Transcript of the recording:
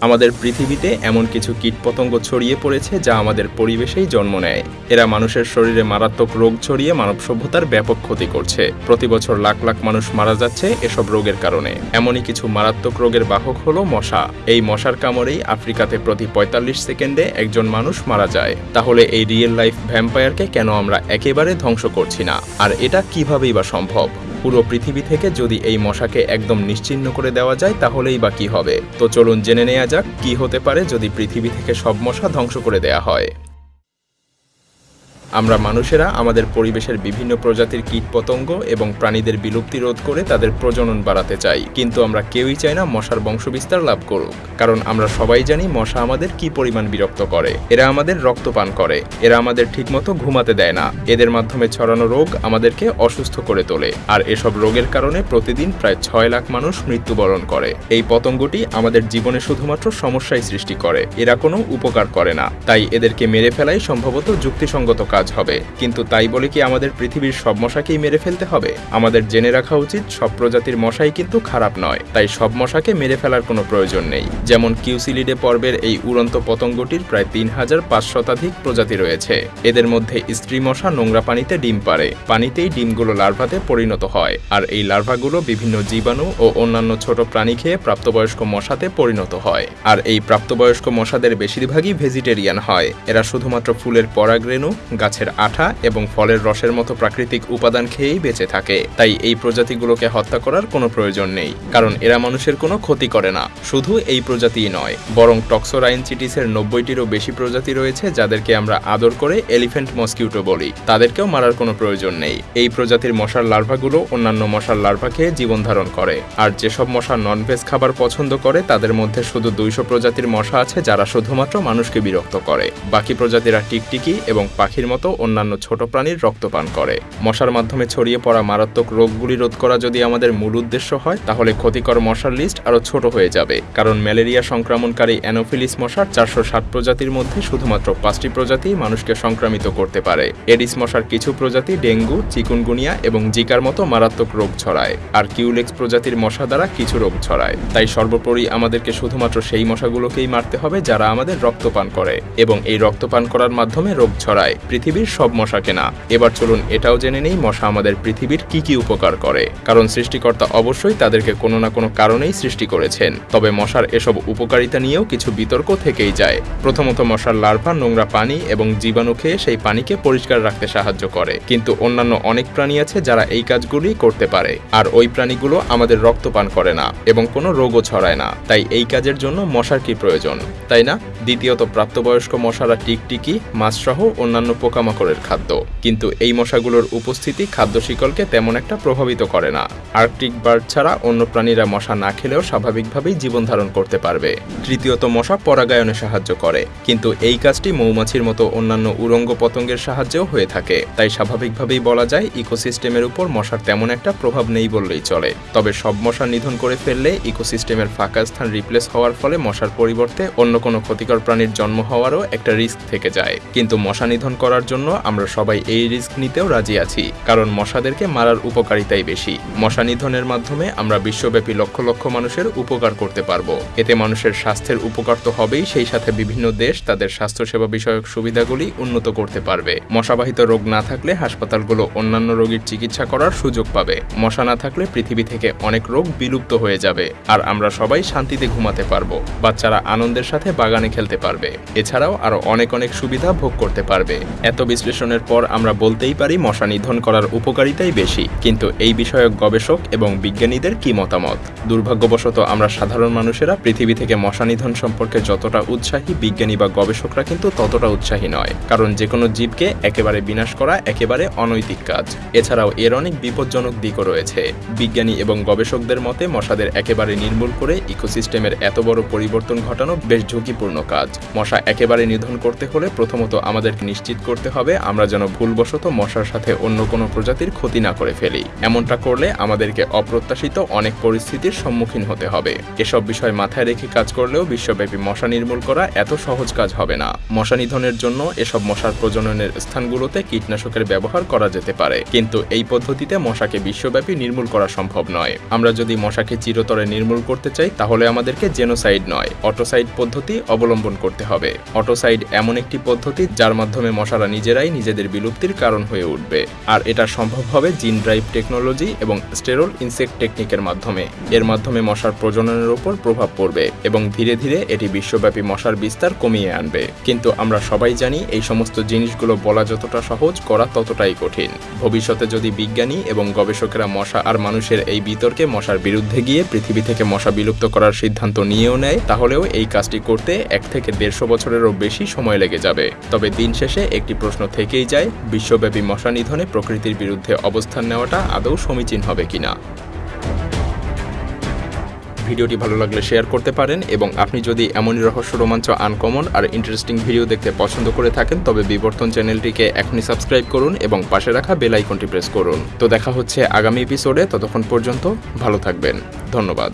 আমাদের পৃথিবীতে এমন কিছু কীটপতঙ্গ ছড়িয়ে পড়েছে যা আমাদের পরিবেশেই জন্ম নেয়। এরা মানুষের শরীরে মারাত্মক রোগ ছড়িয়ে মানব সভ্যতার ব্যাপক ক্ষতি করছে। প্রতি বছর লাখ লাখ মানুষ মারা যাচ্ছে এসব রোগের কারণে। এমনই কিছু মারাত্মক রোগের বাহক হলো মশা। এই মশার কামড়েই আফ্রিকাতে প্রতি পঁয়তাল্লিশ সেকেন্ডে একজন মানুষ মারা যায়। তাহলে এই রিয়েল লাইফ ভ্যাম্পায়ারকে কেন আমরা একেবারে ধ্বংস করছি না? আর এটা কিভাবেই বা সম্ভব? পুরো পৃথিবী থেকে যদি এই মশাকে একদম নিশ্চিহ্ন করে দেওয়া যায়, তাহলেই বা কী হবে? তো চলুন জেনে নেওয়া যাক, কি হতে পারে যদি পৃথিবী থেকে সব মশা ধ্বংস করে দেয়া হয়। আমরা মানুষেরা আমাদের পরিবেশের বিভিন্ন প্রজাতির কীটপতঙ্গ এবং প্রাণীদের বিলুপ্তি রোধ করে তাদের প্রজনন বাড়াতে চাই। কিন্তু আমরা কেউই চাই না মশার বংশবিস্তার লাভ করুক। কারণ আমরা সবাই জানি মশা আমাদের কি পরিমাণ বিরক্ত করে। এরা আমাদের রক্তপান করে। এরা আমাদের ঠিকমতো ঘুমাতে দেয় না। এদের মাধ্যমে ছড়ানো রোগ আমাদেরকে অসুস্থ করে তোলে। আর এসব রোগের কারণে প্রতিদিন প্রায় ছয় লাখ মানুষ মৃত্যুবরণ করে। এই পতঙ্গটি আমাদের জীবনে শুধুমাত্র সমস্যাই সৃষ্টি করে। এরা কোনো উপকার করে না। তাই এদেরকে মেরে ফেলাই সম্ভবত যুক্তিসঙ্গত কাজ হবে। কিন্তু তাই বলে কি আমাদের পৃথিবীর সব মশাকেই মেরে ফেলতে হবে? আমাদের জেনে রাখা উচিত, সব প্রজাতির মশাই কিন্তু খারাপ নয়। তাই সব মশাকে মেরে ফেলার কোনো প্রয়োজন নেই। যেমন কিউসিলিডে পর্বের এই উড়ন্ত পতঙ্গটির প্রায় তিন হাজার পাঁচ শতাধিক প্রজাতি রয়েছে। এদের মধ্যে স্ত্রী মশা নোংরা পানিতে ডিম পারে পানিতেই ডিমগুলো লার্ভাতে পরিণত হয়। আর এই লার্ভাগুলো বিভিন্ন জীবাণু ও অন্যান্য ছোট প্রাণী খেয়ে প্রাপ্তবয়স্ক মশাতে পরিণত হয়। আর এই প্রাপ্তবয়স্ক মশাদের বেশিরভাগই ভেজিটেরিয়ান হয়। এরা শুধুমাত্র ফুলের পরাগ পরাগরেণু গাছের আঠা এবং ফলের রসের মতো প্রাকৃতিক উপাদান খেয়েই বেঁচে থাকে। তাই এই প্রজাতিগুলোকে হত্যা করার কোনো প্রয়োজন নেই, কারণ এরা মানুষের কোনো ক্ষতি করে না। শুধু এই প্রজাতিই নয়, বরং টক্সোরাইনচিটিসের নব্বইটিরও বেশি প্রজাতি রয়েছে যাদেরকে আমরা আদর করে এলিফ্যান্ট মসকিউটো বলি। তাদেরকেও মারার কোনো প্রয়োজন নেই। এই প্রজাতির মশার লার্ভাগুলো অন্যান্য মশার লার্ভা খেয়ে জীবন ধারণ করে। আর যেসব মশা ননভেজ খাবার পছন্দ করে, তাদের মধ্যে শুধু দুইশো প্রজাতির মশা আছে যারা শুধুমাত্র মানুষকে বিরক্ত করে। বাকি প্রজাতিরা টিকটিকি এবং পাখির মতো অন্যান্য ছোট প্রাণীর রক্তপান করে। মশার মাধ্যমে ছড়িয়ে পড়া মারাত্মক রোগগুলি রোধ করা যদি আমাদের মূল উদ্দেশ্য হয়, তাহলে ক্ষতিকর মশার লিস্ট আরও ছোট হয়ে যাবে। কারণ ম্যালেরিয়া সংক্রমণকারী অ্যানোফিলিস মশার চারশো ষাট প্রজাতির মধ্যে শুধুমাত্র পাঁচটি প্রজাতি মানুষকে সংক্রামিত করতে পারে। এডিস মশার কিছু প্রজাতি ডেঙ্গু, চিকুনগুনিয়া এবং জিকার মতো মারাত্মক রোগ ছড়ায়, আর কিউলেক্স প্রজাতির মশা দ্বারা কিছু রোগ ছড়ায়। তাই সর্বোপরি আমাদেরকে শুধুমাত্র সেই মশাগুলোকেই মারতে হবে যারা আমাদের রক্তপান করে এবং এই রক্তপান করার মাধ্যমে রোগ ছড়ায়। পৃথিবীর সব মশাকে না এবার চলুন এটাও জেনে নেই মশা আমাদের পৃথিবীর কি কি উপকার করে। কারণ সৃষ্টিকর্তা অবশ্যই তাদেরকে কোনো না কোনো কারণেই সৃষ্টি করেছেন। তবে মশার এসব উপকারিতা নিয়েও কিছু বিতর্ক থেকেই যায়। প্রথমত মশার লার্ভা, নোংরা পানি এবং জীবাণু খেয়ে সেই পানিকে পরিষ্কার রাখতে সাহায্য করে। কিন্তু অন্যান্য অনেক প্রাণী আছে যারা এই কাজগুলি করতে পারে। আর ওই প্রাণীগুলো আমাদের রক্ত পান করে না এবং কোনো রোগও ছড়ায় না। তাই এই কাজের জন্য মশার কি প্রয়োজন? তাই না? দ্বিতীয়ত প্রাপ্তবয়স্ক মশারা টিকটিকি, মাছসহ অন্যান্য পোকামাকড়ের খাদ্য। কিন্তু এই মশাগুলোর উপস্থিতি খাদ্য শিকলকে তেমন একটা প্রভাবিত করে না। আর্কটিক বার্ড ছাড়া অন্য প্রাণীরা মশা না খেলেও স্বাভাবিকভাবেই জীবন ধারণ করতে পারবে। তৃতীয়ত, মশা পরাগায়নে সাহায্য করে। কিন্তু এই কাজটি মৌমাছির মতো অন্যান্য উরঙ্গ পতঙ্গের সাহায্যেও হয়ে থাকে। তাই স্বাভাবিকভাবেই বলা যায়, ইকোসিস্টেমের উপর মশার তেমন একটা প্রভাব নেই বললেই চলে। তবে সব মশা নিধন করে ফেললে ইকোসিস্টেমের ফাঁকা স্থান রিপ্লেস হওয়ার ফলে মশার পরিবর্তে অন্য কোনো ক্ষতিকর প্রাণীর জন্ম হওয়ারও একটা রিস্ক থেকে যায়। কিন্তু মশা নিধন করার জন্য আমরা সবাই এই রিস্ক নিতেও রাজি আছি, কারণ মশাদেরকে মারার উপকারিতাই বেশি। মশা নিধনের মাধ্যমে আমরা বিশ্বব্যাপী লক্ষ লক্ষ মানুষের উপকার করতে পারব। এতে মানুষের স্বাস্থ্যের উপকার তো হবেই, সেই সাথে বিভিন্ন দেশ তাদের স্বাস্থ্যসেবা বিষয়ক সুবিধাগুলি উন্নত করতে পারবে। মশাবাহিত রোগ না থাকলে হাসপাতালগুলো অন্যান্য রোগীর চিকিৎসা করার সুযোগ পাবে। মশা না থাকলে পৃথিবী থেকে অনেক রোগ বিলুপ্ত হয়ে যাবে, আর আমরা সবাই শান্তিতে ঘুমাতে পারব। বাচ্চারা আনন্দের সাথে বাগানে খেলতে পারবে। এছাড়াও আরও অনেক অনেক সুবিধা ভোগ করতে পারবে। এত বিশ্লেষণের পর আমরা বলতেই পারি মশা নিধন করার উপকারিতাই বেশি। কিন্তু এই বিষয়ক গবেষক এবং বিজ্ঞানীদের কি মতামত? দুর্ভাগ্যবশত আমরা সাধারণ মানুষেরা পৃথিবী থেকে মশা নিধন সম্পর্কে যতটা উৎসাহী বিজ্ঞানী বা গবেষকরা কিন্তু ততটা উৎসাহী নয়। কারণ যে কোনো জীবকে একেবারে বিনাশ করা একেবারে অনৈতিক কাজ। এছাড়াও এর অনেক বিপজ্জনক দিকও রয়েছে। বিজ্ঞানী এবং গবেষকদের মতে মশাদের একেবারে নির্মূল করে ইকোসিস্টেমের এত বড় পরিবর্তন ঘটানো বেশ ঝুঁকিপূর্ণ কাজ। মশা একেবারে নিধন করতে হলে প্রথমত আমাদেরকে নিশ্চিত করতে করতে হবে, আমরা যেন ভুলবশত মশার সাথে অন্য কোনো প্রজাতির ক্ষতি না করে ফেলি। এমনটা করলে আমাদেরকে অপ্রত্যাশিত অনেক পরিস্থিতির সম্মুখীন হতে হবে। এসব বিষয় মাথায় রেখে কাজ করলেও বিশ্বব্যাপী মশা নির্মূল করা এত সহজ কাজ হবে না। মশা নিধনের জন্য এসব মশার প্রজননের স্থানগুলোতে কীটনাশকের ব্যবহার করা যেতে পারে। কিন্তু এই পদ্ধতিতে মশাকে বিশ্বব্যাপী নির্মূল করা সম্ভব নয়। আমরা যদি মশাকে চিরতরে নির্মূল করতে চাই, তাহলে আমাদেরকে জেনোসাইড নয়, অটোসাইড পদ্ধতি অবলম্বন করতে হবে। অটোসাইড এমন একটি পদ্ধতি, যার মাধ্যমে মশারা নিজেরাই নিজেদের বিলুপ্তির কারণ হয়ে উঠবে। আর এটা সম্ভব হবে জিন ড্রাইভ টেকনোলজি এবং স্টেরল ইনসেক্ট টেকনিকের মাধ্যমে। এর মাধ্যমে মশার প্রজননের উপর প্রভাব পড়বে এবং ধীরে ধীরে এটি বিশ্বব্যাপী মশার বিস্তার কমিয়ে আনবে। কিন্তু আমরা সবাই জানি এই সমস্ত জিনিসগুলো বলা যতটা সহজ, করা ততটাই কঠিন। ভবিষ্যতে যদি বিজ্ঞানী এবং গবেষকেরা মশা আর মানুষের এই বিতর্কে মশার বিরুদ্ধে গিয়ে পৃথিবী থেকে মশা বিলুপ্ত করার সিদ্ধান্ত নিয়েও নেয়, তাহলেও এই কাজটি করতে এক থেকে দেড়শো বছরেরও বেশি সময় লেগে যাবে। তবে দিন শেষে একটি প্রশ্ন থেকেই যায়, বিশ্বব্যাপী মশা নিধনে প্রকৃতির বিরুদ্ধে অবস্থান নেওয়াটা আদৌ সমীচীন হবে কিনা। ভিডিওটি ভালো লাগলে শেয়ার করতে পারেন এবং আপনি যদি এমনই রহস্য, রোমাঞ্চ, আনকমন আর ইন্টারেস্টিং ভিডিও দেখতে পছন্দ করে থাকেন, তবে বিবর্তন চ্যানেলটিকে এখনই সাবস্ক্রাইব করুন এবং পাশে রাখা বেল আইকনটি প্রেস করুন। তো দেখা হচ্ছে আগামী এপিসোডে ততক্ষণ পর্যন্ত ভালো থাকবেন। ধন্যবাদ।